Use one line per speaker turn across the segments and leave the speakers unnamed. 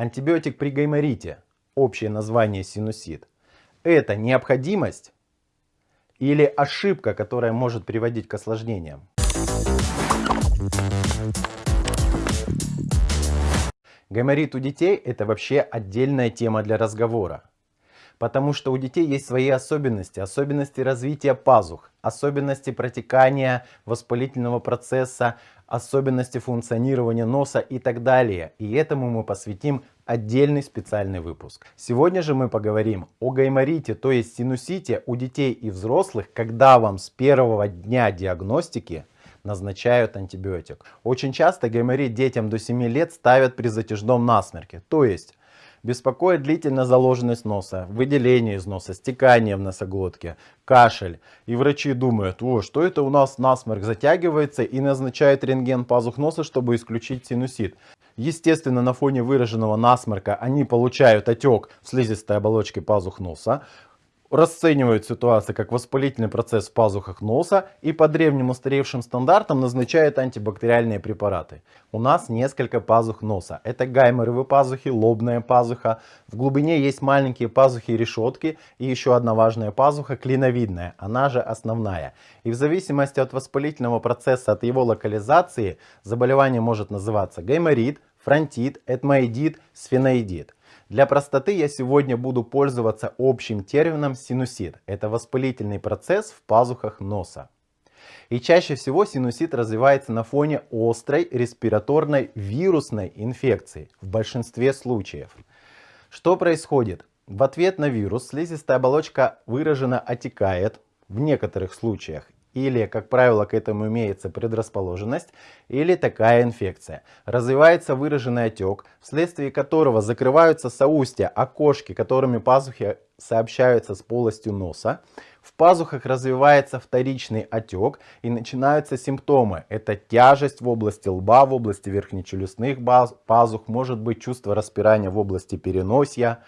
Антибиотик при гайморите, общее название синусит, это необходимость или ошибка, которая может приводить к осложнениям? Гайморит у детей это вообще отдельная тема для разговора. Потому что у детей есть свои особенности, особенности развития пазух, особенности протекания воспалительного процесса, особенности функционирования носа и так далее. И этому мы посвятим отдельный специальный выпуск. Сегодня же мы поговорим о гайморите, то есть синусите у детей и взрослых, когда вам с первого дня диагностики назначают антибиотик. Очень часто гайморит детям до 7 лет ставят при затяжном насморке. То есть Беспокоит длительная заложенность носа, выделение из носа, стекание в носоглотке, кашель. И врачи думают, о, что это у нас насморк затягивается и назначают рентген пазух носа, чтобы исключить синусит. Естественно, на фоне выраженного насморка они получают отек в слизистой оболочке пазух носа расценивают ситуацию как воспалительный процесс в пазухах носа и по древним устаревшим стандартам назначают антибактериальные препараты. У нас несколько пазух носа. Это гайморовые пазухи, лобная пазуха. В глубине есть маленькие пазухи и решетки. И еще одна важная пазуха клиновидная, она же основная. И в зависимости от воспалительного процесса, от его локализации, заболевание может называться гайморит, фронтит, этмоидит, сфеноидит. Для простоты я сегодня буду пользоваться общим термином синусит. Это воспалительный процесс в пазухах носа. И чаще всего синусит развивается на фоне острой респираторной вирусной инфекции в большинстве случаев. Что происходит? В ответ на вирус слизистая оболочка выраженно отекает в некоторых случаях или, как правило, к этому имеется предрасположенность, или такая инфекция. Развивается выраженный отек, вследствие которого закрываются соустья, окошки, которыми пазухи сообщаются с полостью носа. В пазухах развивается вторичный отек и начинаются симптомы. Это тяжесть в области лба, в области верхнечелюстных пазух, может быть чувство распирания в области переносия,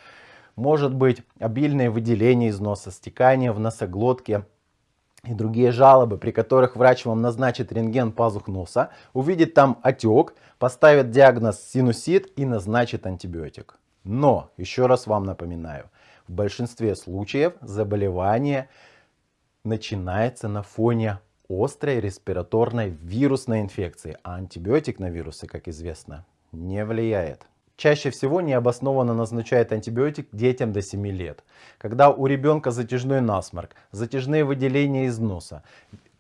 может быть обильное выделение из носа, стекание в носоглотке, и другие жалобы, при которых врач вам назначит рентген пазух носа, увидит там отек, поставит диагноз синусит и назначит антибиотик. Но, еще раз вам напоминаю, в большинстве случаев заболевание начинается на фоне острой респираторной вирусной инфекции, а антибиотик на вирусы, как известно, не влияет. Чаще всего необоснованно назначают антибиотик детям до 7 лет. Когда у ребенка затяжной насморк, затяжные выделения из носа.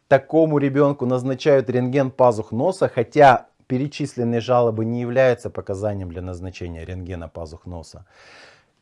Такому ребенку назначают рентген пазух носа, хотя перечисленные жалобы не являются показанием для назначения рентгена пазух носа.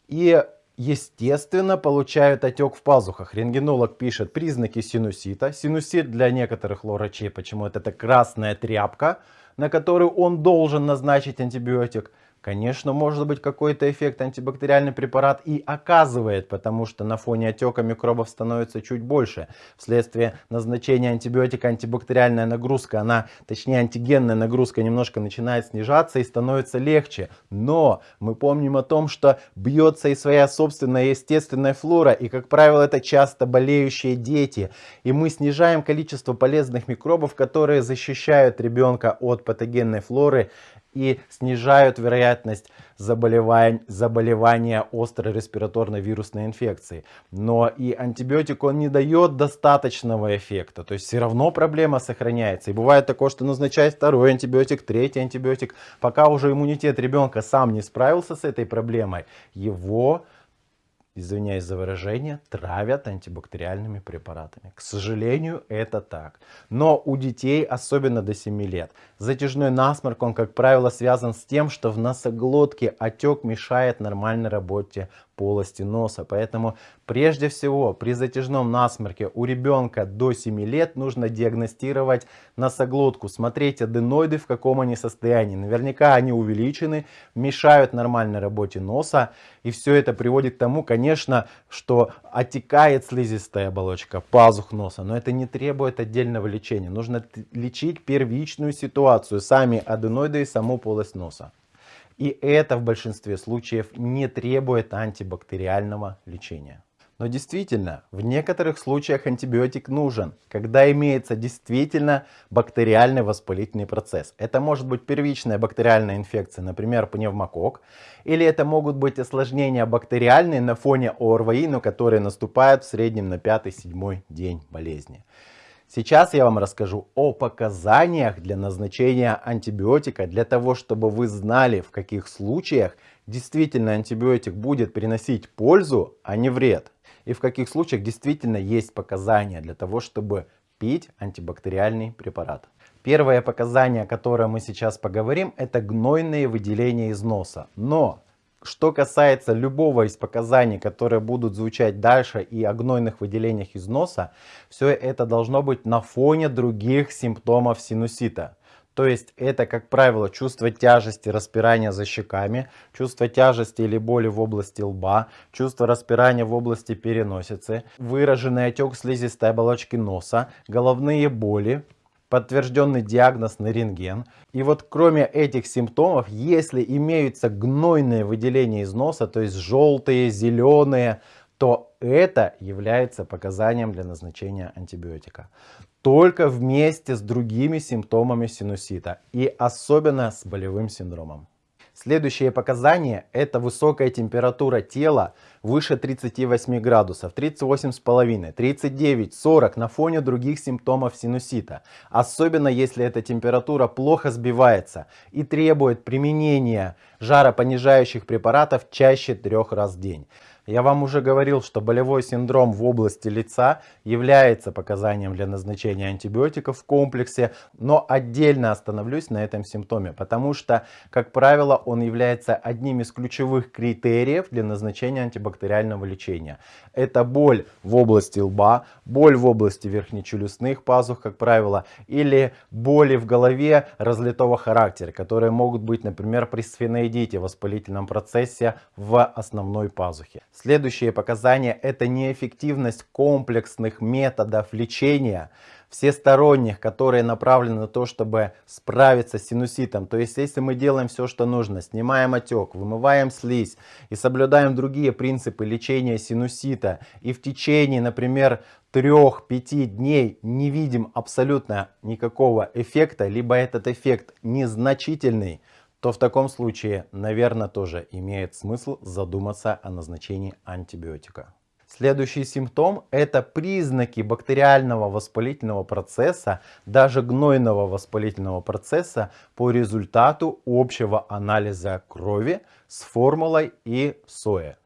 И естественно получают отек в пазухах. Рентгенолог пишет признаки синусита. Синусит для некоторых врачей почему это красная тряпка, на которую он должен назначить антибиотик. Конечно, может быть какой-то эффект антибактериальный препарат и оказывает, потому что на фоне отека микробов становится чуть больше. Вследствие назначения антибиотика антибактериальная нагрузка, она, точнее антигенная нагрузка немножко начинает снижаться и становится легче. Но мы помним о том, что бьется и своя собственная естественная флора, и как правило это часто болеющие дети. И мы снижаем количество полезных микробов, которые защищают ребенка от патогенной флоры и снижают вероятность заболевания, заболевания острой респираторной вирусной инфекцией. Но и антибиотик он не дает достаточного эффекта, то есть все равно проблема сохраняется. И бывает такое, что назначать второй антибиотик, третий антибиотик, пока уже иммунитет ребенка сам не справился с этой проблемой, его извиняюсь за выражение, травят антибактериальными препаратами. К сожалению, это так. Но у детей, особенно до 7 лет, затяжной насморк, он, как правило, связан с тем, что в носоглотке отек мешает нормальной работе полости носа. Поэтому прежде всего при затяжном насморке у ребенка до 7 лет нужно диагностировать носоглотку, смотреть аденоиды в каком они состоянии. Наверняка они увеличены, мешают нормальной работе носа. И все это приводит к тому, конечно, что отекает слизистая оболочка, пазух носа. Но это не требует отдельного лечения. Нужно лечить первичную ситуацию, сами аденоиды и саму полость носа. И это в большинстве случаев не требует антибактериального лечения. Но действительно, в некоторых случаях антибиотик нужен, когда имеется действительно бактериальный воспалительный процесс. Это может быть первичная бактериальная инфекция, например, пневмокок, или это могут быть осложнения бактериальные на фоне ОРВИ, но которые наступают в среднем на 5-7 день болезни. Сейчас я вам расскажу о показаниях для назначения антибиотика, для того, чтобы вы знали, в каких случаях действительно антибиотик будет приносить пользу, а не вред и в каких случаях действительно есть показания для того, чтобы пить антибактериальный препарат. Первое показание, о котором мы сейчас поговорим, это гнойные выделения из носа. Но что касается любого из показаний, которые будут звучать дальше и о гнойных выделениях из носа, все это должно быть на фоне других симптомов синусита. То есть это, как правило, чувство тяжести, распирания за щеками, чувство тяжести или боли в области лба, чувство распирания в области переносицы, выраженный отек слизистой оболочки носа, головные боли, подтвержденный диагноз на рентген. И вот кроме этих симптомов, если имеются гнойные выделения из носа, то есть желтые, зеленые, то это является показанием для назначения антибиотика только вместе с другими симптомами синусита и особенно с болевым синдромом. Следующее показание это высокая температура тела выше 38 градусов, 38,5, 39, 40 на фоне других симптомов синусита. Особенно если эта температура плохо сбивается и требует применения жаропонижающих препаратов чаще трех раз в день. Я вам уже говорил, что болевой синдром в области лица является показанием для назначения антибиотиков в комплексе, но отдельно остановлюсь на этом симптоме, потому что, как правило, он является одним из ключевых критериев для назначения антибактериального лечения. Это боль в области лба, боль в области верхнечелюстных пазух, как правило, или боли в голове разлитого характера, которые могут быть, например, при сфеноидите, воспалительном процессе в основной пазухе. Следующие показания это неэффективность комплексных методов лечения, всесторонних, которые направлены на то, чтобы справиться с синуситом. То есть, если мы делаем все, что нужно, снимаем отек, вымываем слизь и соблюдаем другие принципы лечения синусита, и в течение, например, 3-5 дней не видим абсолютно никакого эффекта, либо этот эффект незначительный, то в таком случае, наверное, тоже имеет смысл задуматься о назначении антибиотика. Следующий симптом – это признаки бактериального воспалительного процесса, даже гнойного воспалительного процесса по результату общего анализа крови с формулой и соя.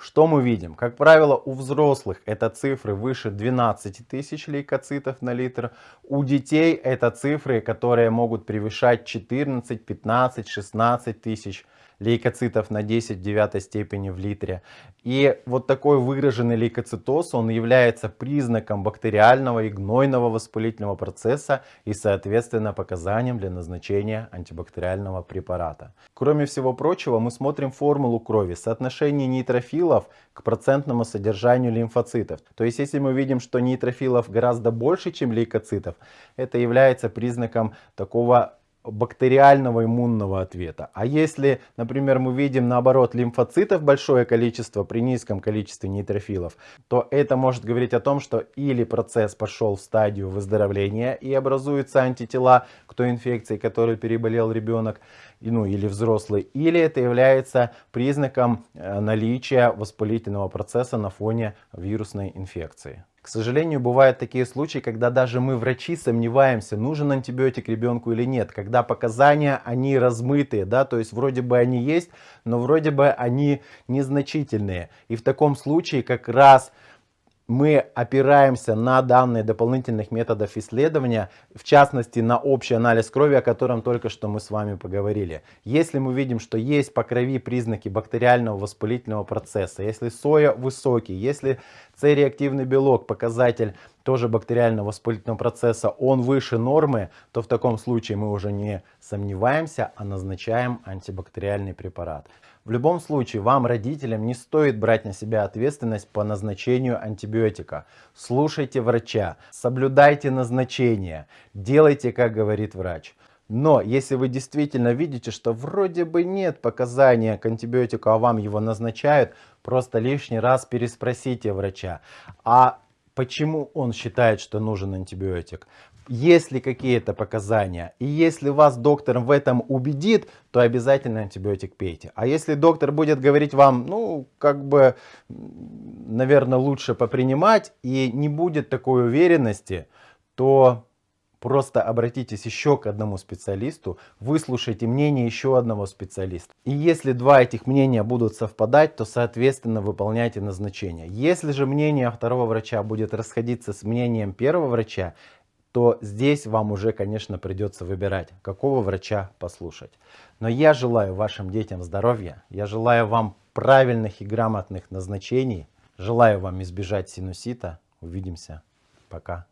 Что мы видим? Как правило, у взрослых это цифры выше 12 тысяч лейкоцитов на литр. У детей это цифры, которые могут превышать 14, 15, 16 тысяч лейкоцитов на 10 в девятой степени в литре. И вот такой выраженный лейкоцитоз, он является признаком бактериального и гнойного воспалительного процесса и соответственно показанием для назначения антибактериального препарата. Кроме всего прочего, мы смотрим формулу крови, соотношение нейтрофилов к процентному содержанию лимфоцитов. То есть если мы видим, что нейтрофилов гораздо больше, чем лейкоцитов, это является признаком такого бактериального иммунного ответа. А если, например, мы видим наоборот лимфоцитов большое количество при низком количестве нейтрофилов, то это может говорить о том, что или процесс пошел в стадию выздоровления и образуются антитела к той инфекции, которой переболел ребенок, ну или взрослый, или это является признаком э, наличия воспалительного процесса на фоне вирусной инфекции. К сожалению, бывают такие случаи, когда даже мы, врачи, сомневаемся, нужен антибиотик ребенку или нет. Когда показания, они размытые, да, то есть вроде бы они есть, но вроде бы они незначительные. И в таком случае как раз мы опираемся на данные дополнительных методов исследования, в частности на общий анализ крови, о котором только что мы с вами поговорили. Если мы видим, что есть по крови признаки бактериального воспалительного процесса, если соя высокий, если С-реактивный белок, показатель тоже бактериального воспалительного процесса, он выше нормы, то в таком случае мы уже не сомневаемся, а назначаем антибактериальный препарат. В любом случае, вам, родителям, не стоит брать на себя ответственность по назначению антибиотика. Слушайте врача, соблюдайте назначение, делайте, как говорит врач. Но если вы действительно видите, что вроде бы нет показания к антибиотику, а вам его назначают, просто лишний раз переспросите врача. А почему он считает, что нужен антибиотик? Есть ли какие-то показания? И если вас доктор в этом убедит, то обязательно антибиотик пейте. А если доктор будет говорить вам, ну, как бы, наверное, лучше попринимать и не будет такой уверенности, то Просто обратитесь еще к одному специалисту, выслушайте мнение еще одного специалиста. И если два этих мнения будут совпадать, то соответственно выполняйте назначение. Если же мнение второго врача будет расходиться с мнением первого врача, то здесь вам уже, конечно, придется выбирать, какого врача послушать. Но я желаю вашим детям здоровья, я желаю вам правильных и грамотных назначений, желаю вам избежать синусита. Увидимся. Пока.